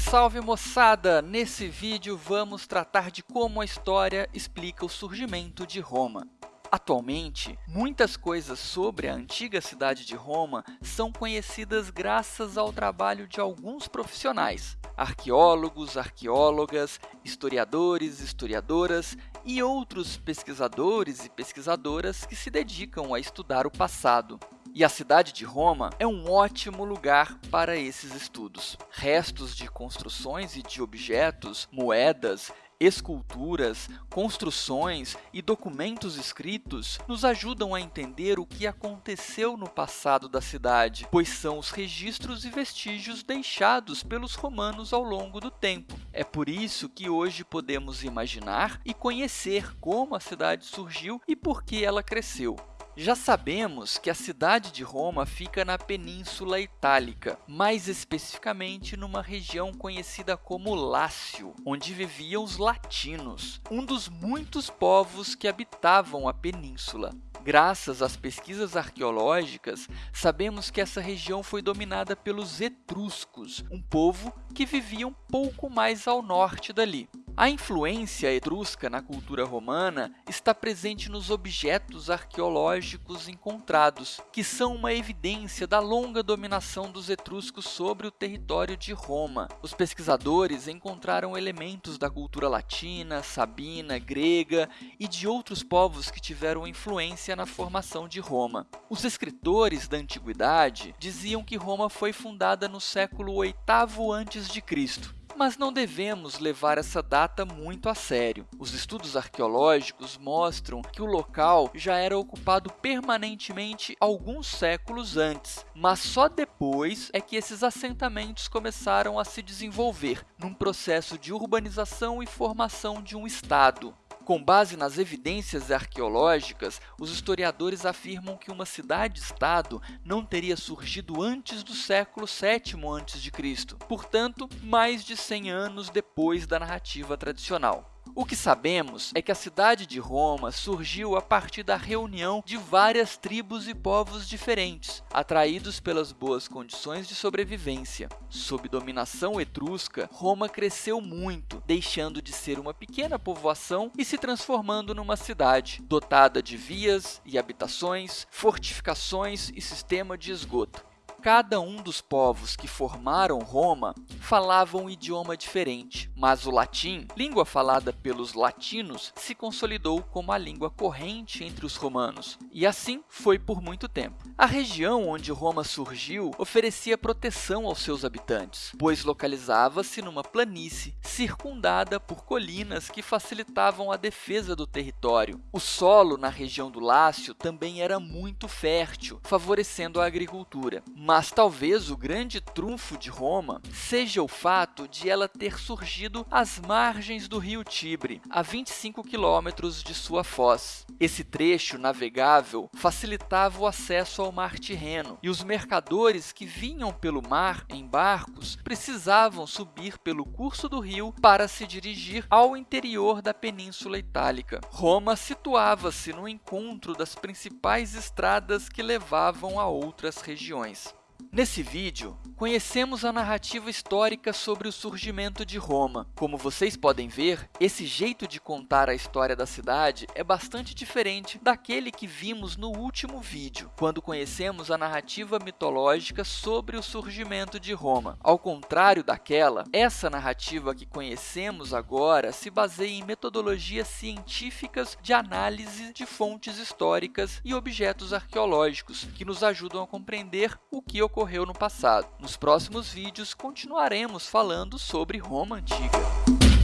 salve moçada! Nesse vídeo vamos tratar de como a história explica o surgimento de Roma. Atualmente, muitas coisas sobre a antiga cidade de Roma são conhecidas graças ao trabalho de alguns profissionais, arqueólogos, arqueólogas, historiadores, historiadoras e outros pesquisadores e pesquisadoras que se dedicam a estudar o passado. E a cidade de Roma é um ótimo lugar para esses estudos. Restos de construções e de objetos, moedas, esculturas, construções e documentos escritos nos ajudam a entender o que aconteceu no passado da cidade, pois são os registros e vestígios deixados pelos romanos ao longo do tempo. É por isso que hoje podemos imaginar e conhecer como a cidade surgiu e por que ela cresceu. Já sabemos que a cidade de Roma fica na Península Itálica, mais especificamente numa região conhecida como Lácio, onde viviam os latinos, um dos muitos povos que habitavam a península. Graças às pesquisas arqueológicas, sabemos que essa região foi dominada pelos etruscos, um povo que vivia um pouco mais ao norte dali. A influência etrusca na cultura romana está presente nos objetos arqueológicos encontrados, que são uma evidência da longa dominação dos etruscos sobre o território de Roma. Os pesquisadores encontraram elementos da cultura latina, sabina, grega e de outros povos que tiveram influência na formação de Roma. Os escritores da antiguidade diziam que Roma foi fundada no século VIII a.C., mas não devemos levar essa data muito a sério. Os estudos arqueológicos mostram que o local já era ocupado permanentemente alguns séculos antes, mas só depois é que esses assentamentos começaram a se desenvolver num processo de urbanização e formação de um estado. Com base nas evidências arqueológicas, os historiadores afirmam que uma cidade-estado não teria surgido antes do século VII a.C., portanto, mais de 100 anos depois da narrativa tradicional. O que sabemos é que a cidade de Roma surgiu a partir da reunião de várias tribos e povos diferentes, atraídos pelas boas condições de sobrevivência. Sob dominação etrusca, Roma cresceu muito, deixando de ser uma pequena povoação e se transformando numa cidade, dotada de vias e habitações, fortificações e sistema de esgoto cada um dos povos que formaram Roma falava um idioma diferente, mas o latim, língua falada pelos latinos, se consolidou como a língua corrente entre os romanos, e assim foi por muito tempo. A região onde Roma surgiu oferecia proteção aos seus habitantes, pois localizava-se numa planície circundada por colinas que facilitavam a defesa do território. O solo na região do Lácio também era muito fértil, favorecendo a agricultura, mas talvez o grande trunfo de Roma seja o fato de ela ter surgido às margens do rio Tibre, a 25 quilômetros de sua foz. Esse trecho navegável facilitava o acesso ao mar Tirreno, e os mercadores que vinham pelo mar em barcos precisavam subir pelo curso do rio para se dirigir ao interior da Península Itálica. Roma situava-se no encontro das principais estradas que levavam a outras regiões. Nesse vídeo, conhecemos a narrativa histórica sobre o surgimento de Roma. Como vocês podem ver, esse jeito de contar a história da cidade é bastante diferente daquele que vimos no último vídeo, quando conhecemos a narrativa mitológica sobre o surgimento de Roma. Ao contrário daquela, essa narrativa que conhecemos agora se baseia em metodologias científicas de análise de fontes históricas e objetos arqueológicos, que nos ajudam a compreender o que ocorreu no passado. Nos próximos vídeos, continuaremos falando sobre Roma Antiga.